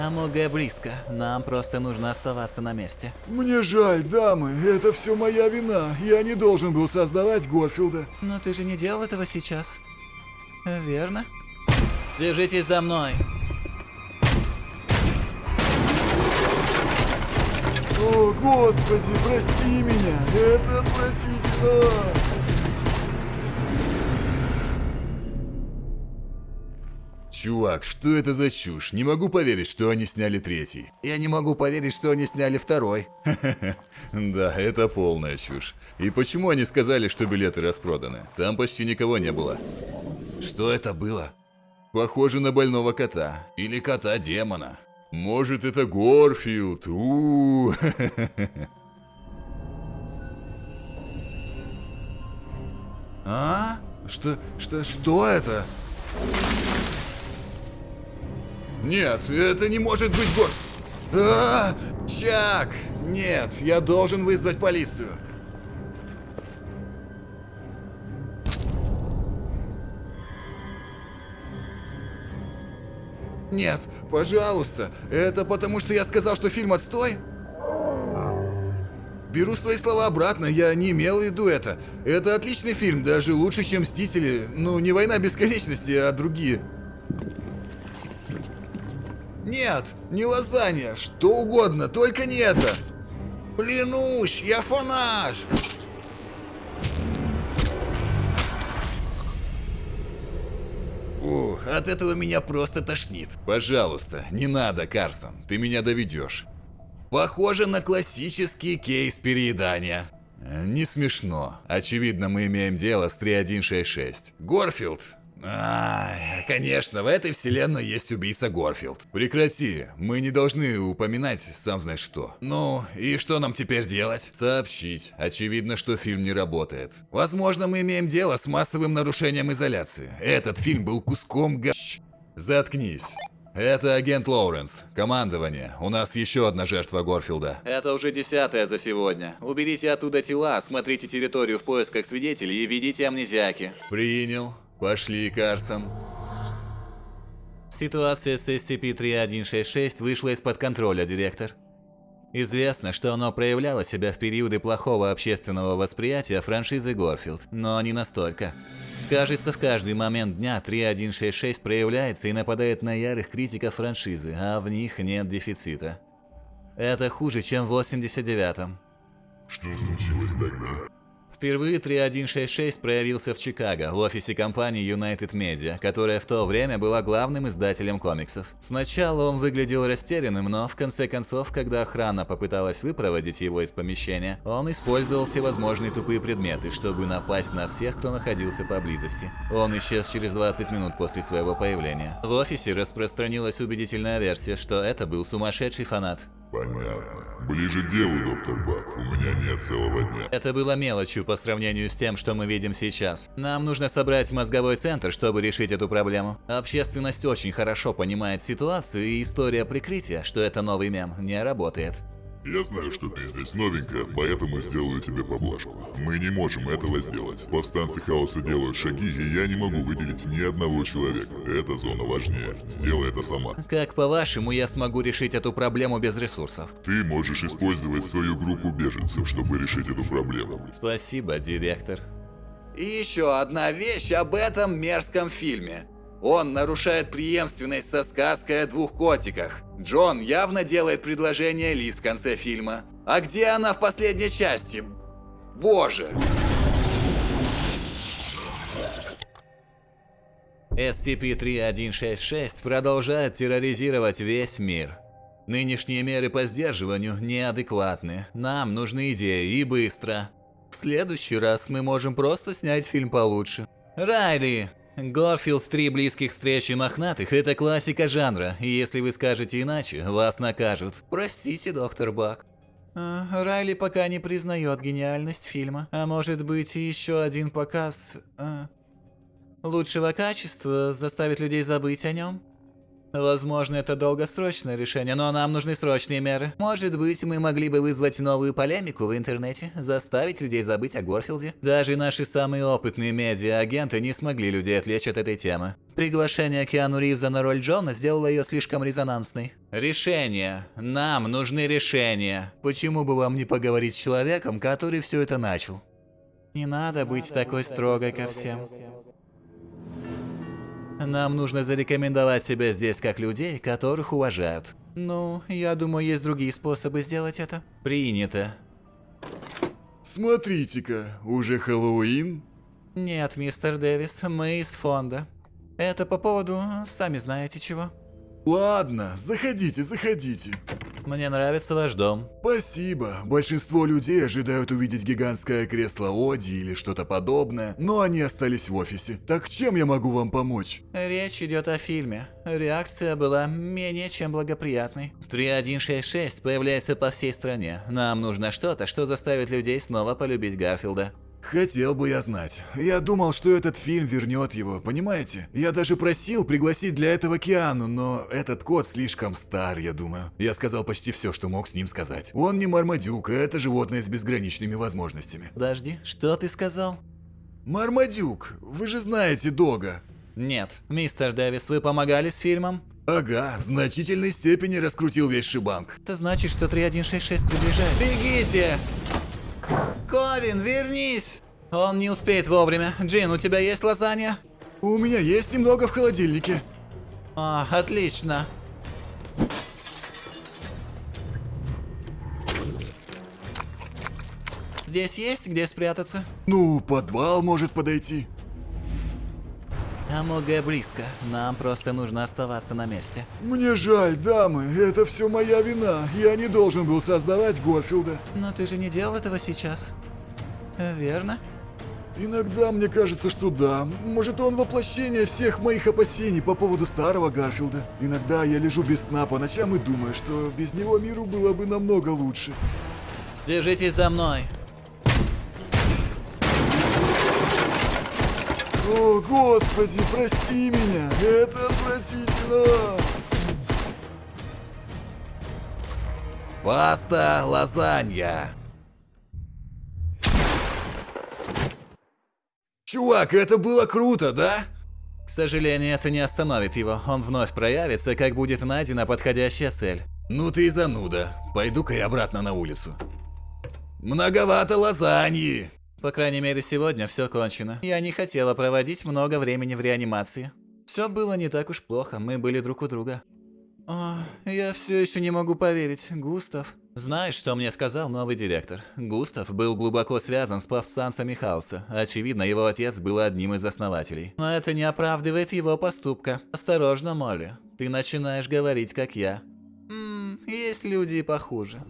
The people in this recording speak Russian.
АМОГ близко. Нам просто нужно оставаться на месте. Мне жаль, дамы, это все моя вина. Я не должен был создавать Горфилда. Но ты же не делал этого сейчас. Верно? Держитесь за мной. О, господи, прости меня. Это отвратительно. Чувак, что это за чушь? Не могу поверить, что они сняли третий. Я не могу поверить, что они сняли второй. Да, это полная чушь. И почему они сказали, что билеты распроданы? Там почти никого не было. Что это было? Похоже на больного кота. Или кота-демона. Может, это Горфилд? у А? Что, что, что это? Нет, это не может быть Гор... А, Чак! Нет, я должен вызвать полицию. Нет, пожалуйста, это потому что я сказал, что фильм отстой? Беру свои слова обратно, я не имел в виду это. Это отличный фильм, даже лучше, чем «Мстители». Ну, не «Война бесконечности», а другие. Нет, не лазанья, что угодно, только не это. Клянусь, я фанат. Ух, от этого меня просто тошнит. Пожалуйста, не надо, Карсон. Ты меня доведешь. Похоже на классический кейс переедания. Э, Не смешно. Очевидно, мы имеем дело с 3166. Горфилд. Ай, конечно, в этой вселенной есть убийца Горфилд. Прекрати, мы не должны упоминать сам знаешь что. Ну, и что нам теперь делать? Сообщить. Очевидно, что фильм не работает. Возможно, мы имеем дело с массовым нарушением изоляции. Этот фильм был куском га... Заткнись. Это агент Лоуренс. Командование. У нас еще одна жертва Горфилда. Это уже десятая за сегодня. Уберите оттуда тела, смотрите территорию в поисках свидетелей и ведите амнезиаки. Принял. Пошли, Карсон. Ситуация с SCP-3166 вышла из-под контроля, директор. Известно, что оно проявляло себя в периоды плохого общественного восприятия франшизы Горфилд, но не настолько. Кажется, в каждый момент дня 3166 проявляется и нападает на ярых критиков франшизы, а в них нет дефицита. Это хуже, чем в 89-м. Что случилось тогда? Впервые 3166 проявился в Чикаго, в офисе компании United Media, которая в то время была главным издателем комиксов. Сначала он выглядел растерянным, но в конце концов, когда охрана попыталась выпроводить его из помещения, он использовал всевозможные тупые предметы, чтобы напасть на всех, кто находился поблизости. Он исчез через 20 минут после своего появления. В офисе распространилась убедительная версия, что это был сумасшедший фанат. Понятно. Ближе к делу, доктор Бак. У меня нет целого дня. Это было мелочью по сравнению с тем, что мы видим сейчас. Нам нужно собрать мозговой центр, чтобы решить эту проблему. Общественность очень хорошо понимает ситуацию, и история прикрытия, что это новый мем, не работает. Я знаю, что ты здесь новенькая, поэтому сделаю тебе поблажку. Мы не можем этого сделать. Повстанцы хаоса делают шаги, и я не могу выделить ни одного человека. Эта зона важнее. Сделай это сама. Как по-вашему, я смогу решить эту проблему без ресурсов? Ты можешь использовать свою группу беженцев, чтобы решить эту проблему. Спасибо, директор. И еще одна вещь об этом мерзком фильме. Он нарушает преемственность со сказкой о двух котиках. Джон явно делает предложение Лиз в конце фильма. А где она в последней части? Боже! SCP-3166 продолжает терроризировать весь мир. Нынешние меры по сдерживанию неадекватны. Нам нужны идеи и быстро. В следующий раз мы можем просто снять фильм получше. Райли! Горфилд «Три близких встречи мохнатых» — это классика жанра, и если вы скажете иначе, вас накажут. Простите, доктор Бак. А, Райли пока не признает гениальность фильма. А может быть, еще один показ... а, лучшего качества заставит людей забыть о нем? Возможно, это долгосрочное решение, но нам нужны срочные меры. Может быть, мы могли бы вызвать новую полемику в интернете, заставить людей забыть о Горфилде. Даже наши самые опытные медиа-агенты не смогли людей отвлечь от этой темы. Приглашение Киану Ривза на роль Джона сделало ее слишком резонансной. Решение. Нам нужны решения. Почему бы вам не поговорить с человеком, который все это начал? Не надо быть такой строгой ко всем. Нам нужно зарекомендовать себя здесь как людей, которых уважают. Ну, я думаю, есть другие способы сделать это. Принято. Смотрите-ка, уже Хэллоуин? Нет, мистер Дэвис, мы из фонда. Это по поводу, сами знаете чего. Ладно, заходите, заходите. Мне нравится ваш дом. Спасибо. Большинство людей ожидают увидеть гигантское кресло Оди или что-то подобное, но они остались в офисе. Так чем я могу вам помочь? Речь идет о фильме. Реакция была менее чем благоприятной. 3166 появляется по всей стране. Нам нужно что-то, что заставит людей снова полюбить Гарфилда. Хотел бы я знать. Я думал, что этот фильм вернет его, понимаете? Я даже просил пригласить для этого Киану, но этот кот слишком стар, я думаю. Я сказал почти все, что мог с ним сказать. Он не Мармадюк, а это животное с безграничными возможностями. Подожди, что ты сказал? Мармадюк, вы же знаете Дога. Нет, мистер Дэвис, вы помогали с фильмом? Ага, в значительной степени раскрутил весь шибанк. Это значит, что 3166 приближает. Бегите! Колин, вернись! Он не успеет вовремя. Джин, у тебя есть лазанья? У меня есть немного в холодильнике. А, отлично. Здесь есть где спрятаться? Ну, подвал может подойти. Амога близко. Нам просто нужно оставаться на месте. Мне жаль, дамы, это все моя вина. Я не должен был создавать Горфилда. Но ты же не делал этого сейчас. Верно? Иногда мне кажется, что да. Может, он воплощение всех моих опасений по поводу старого Гарфилда. Иногда я лежу без сна по ночам и думаю, что без него миру было бы намного лучше. Держитесь за мной. О, господи, прости меня. Это отвратительно. Паста лазанья. Чувак, это было круто, да? К сожалению, это не остановит его. Он вновь проявится, как будет найдена подходящая цель. Ну ты и зануда. Пойду-ка я обратно на улицу. Многовато лазаньи. По крайней мере, сегодня все кончено. Я не хотела проводить много времени в реанимации. Все было не так уж плохо, мы были друг у друга. О, я все еще не могу поверить, Густав. Знаешь, что мне сказал новый директор? Густав был глубоко связан с повстанцами Хаоса. Очевидно, его отец был одним из основателей. Но это не оправдывает его поступка. Осторожно, Молли. Ты начинаешь говорить, как я. Ммм, есть люди и похуже.